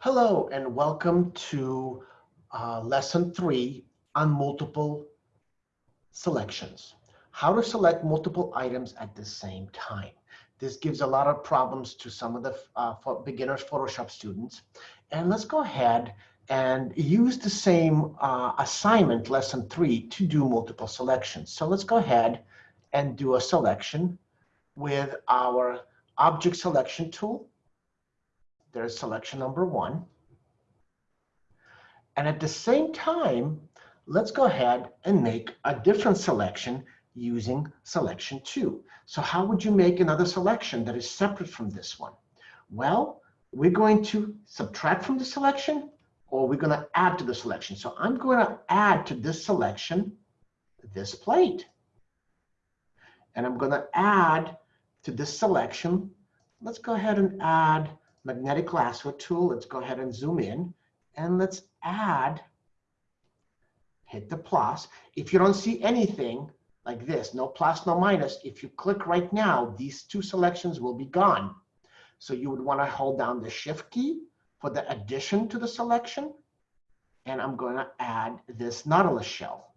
Hello and welcome to uh, lesson three on multiple selections. How to select multiple items at the same time. This gives a lot of problems to some of the uh, beginners Photoshop students. And let's go ahead and use the same uh, assignment, lesson three, to do multiple selections. So let's go ahead and do a selection with our object selection tool there's selection number one. And at the same time, let's go ahead and make a different selection using selection two. So how would you make another selection that is separate from this one? Well, we're going to subtract from the selection or we're going to add to the selection. So I'm going to add to this selection this plate. And I'm going to add to this selection. Let's go ahead and add magnetic lasso tool. Let's go ahead and zoom in and let's add, hit the plus. If you don't see anything like this, no plus, no minus, if you click right now, these two selections will be gone. So you would want to hold down the shift key for the addition to the selection. And I'm going to add this Nautilus shell.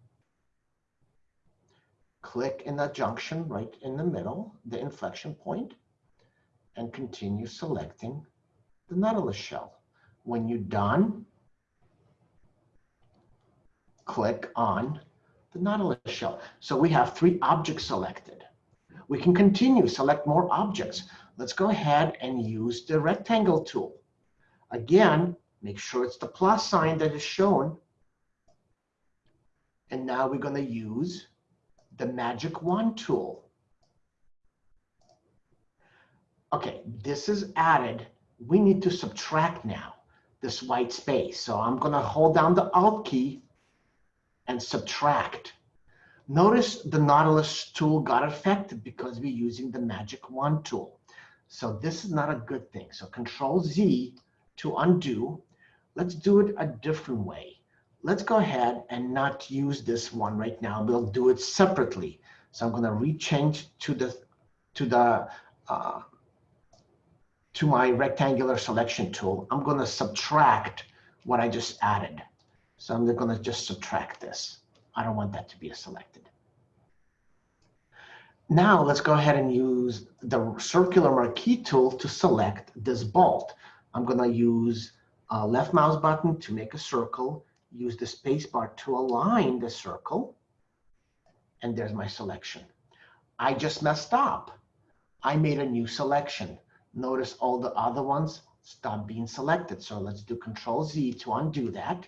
Click in the junction right in the middle, the inflection point, and continue selecting the Nautilus shell. When you're done, click on the Nautilus shell. So we have three objects selected. We can continue, select more objects. Let's go ahead and use the rectangle tool. Again, make sure it's the plus sign that is shown. And now we're going to use the magic wand tool. Okay, this is added we need to subtract now this white space. So I'm going to hold down the Alt key and subtract. Notice the Nautilus tool got affected because we're using the Magic Wand tool. So this is not a good thing. So Control Z to undo. Let's do it a different way. Let's go ahead and not use this one right now. We'll do it separately. So I'm going to rechange to the to the uh, to my rectangular selection tool, I'm going to subtract what I just added. So I'm going to just subtract this. I don't want that to be selected. Now let's go ahead and use the circular marquee tool to select this bolt. I'm going to use a left mouse button to make a circle, use the spacebar to align the circle, and there's my selection. I just messed up. I made a new selection. Notice all the other ones stop being selected. So let's do Control Z to undo that.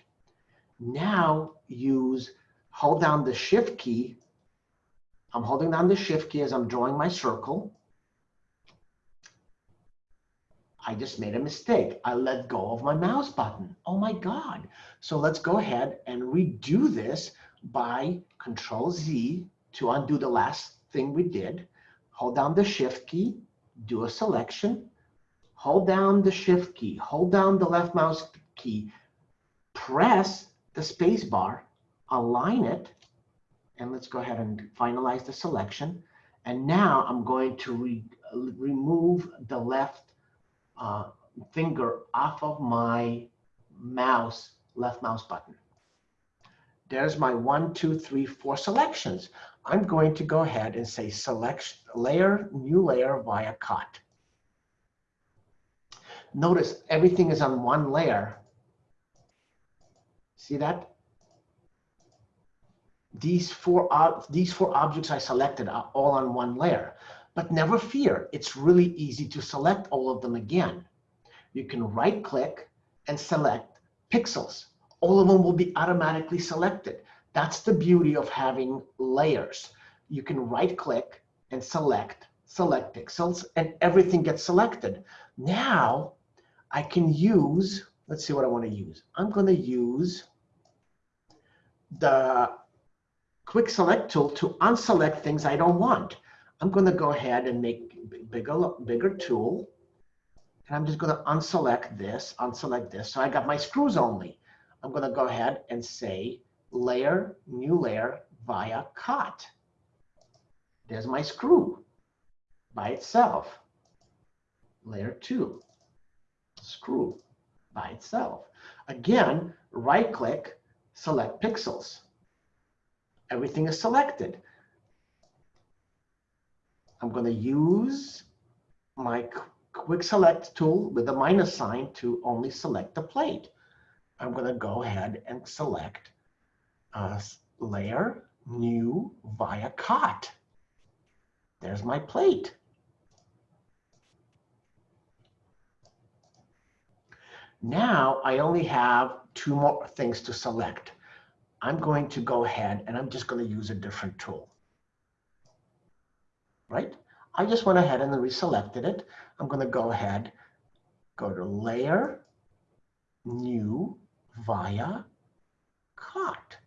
Now use, hold down the Shift key. I'm holding down the Shift key as I'm drawing my circle. I just made a mistake. I let go of my mouse button. Oh my God. So let's go ahead and redo this by Control Z to undo the last thing we did. Hold down the Shift key, do a selection, hold down the shift key, hold down the left mouse key, press the space bar, align it, and let's go ahead and finalize the selection. And now I'm going to re remove the left uh, finger off of my mouse, left mouse button. There's my one, two, three, four selections. I'm going to go ahead and say select layer, new layer via cut. Notice everything is on one layer. See that? These four, these four objects I selected are all on one layer. But never fear, it's really easy to select all of them again. You can right click and select pixels. All of them will be automatically selected. That's the beauty of having layers. You can right click and select, select pixels, and everything gets selected. Now I can use, let's see what I want to use. I'm going to use the quick select tool to unselect things I don't want. I'm going to go ahead and make bigger, bigger tool. And I'm just going to unselect this, unselect this. So I got my screws only. I'm going to go ahead and say layer, new layer via cut. There's my screw by itself. Layer two, screw. by itself. Again, right click, select pixels. Everything is selected. I'm going to use my quick select tool with the minus sign to only select the plate. I'm going to go ahead and select uh, layer, new, via cut. There's my plate. Now I only have two more things to select. I'm going to go ahead and I'm just going to use a different tool. Right? I just went ahead and reselected it. I'm going to go ahead, go to Layer, New, via Cut.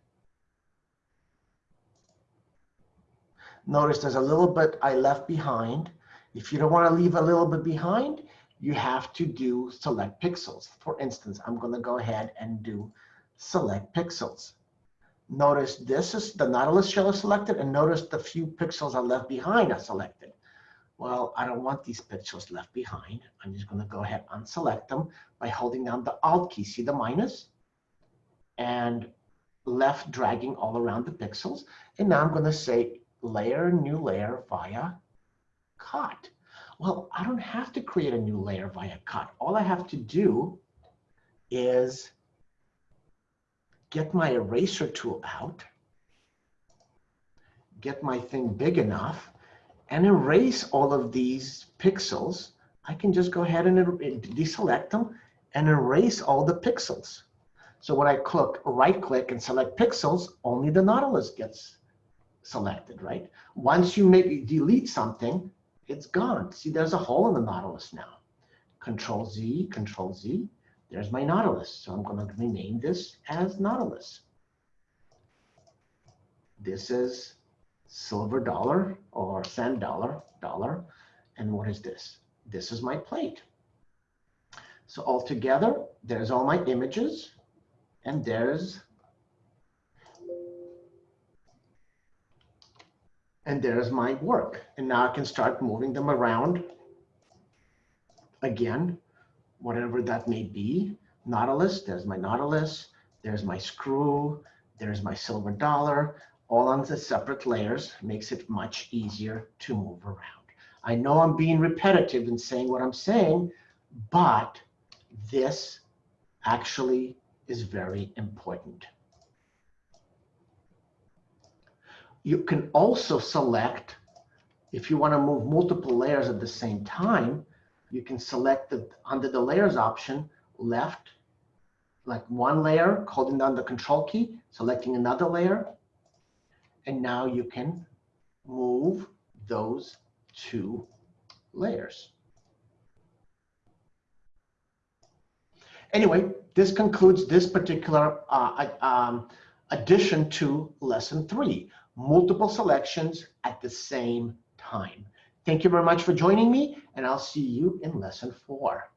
Notice there's a little bit I left behind. If you don't want to leave a little bit behind, you have to do select pixels. For instance, I'm going to go ahead and do select pixels. Notice this is the Nautilus shell is selected, and notice the few pixels are left behind are selected. Well, I don't want these pixels left behind. I'm just going to go ahead and select them by holding down the Alt key. See the minus? And left dragging all around the pixels. And now I'm going to say layer, new layer via cut. Well, I don't have to create a new layer via cut. All I have to do is get my eraser tool out, get my thing big enough, and erase all of these pixels. I can just go ahead and er, deselect them and erase all the pixels. So when I click right click and select pixels, only the Nautilus gets selected, right? Once you maybe delete something, it's gone. See, there's a hole in the Nautilus now. Control Z, Control Z. There's my Nautilus. So I'm going to rename this as Nautilus. This is silver dollar or sand dollar, dollar. And what is this? This is my plate. So altogether, there's all my images. And there's and there's my work. And now I can start moving them around again, whatever that may be. Nautilus, there's my Nautilus, there's my screw, there's my silver dollar, all on the separate layers makes it much easier to move around. I know I'm being repetitive in saying what I'm saying, but this actually is very important. You can also select, if you want to move multiple layers at the same time, you can select the, under the layers option, left, like one layer, holding down the control key, selecting another layer. And now you can move those two layers. Anyway, this concludes this particular uh, um, addition to lesson three multiple selections at the same time. Thank you very much for joining me, and I'll see you in lesson four.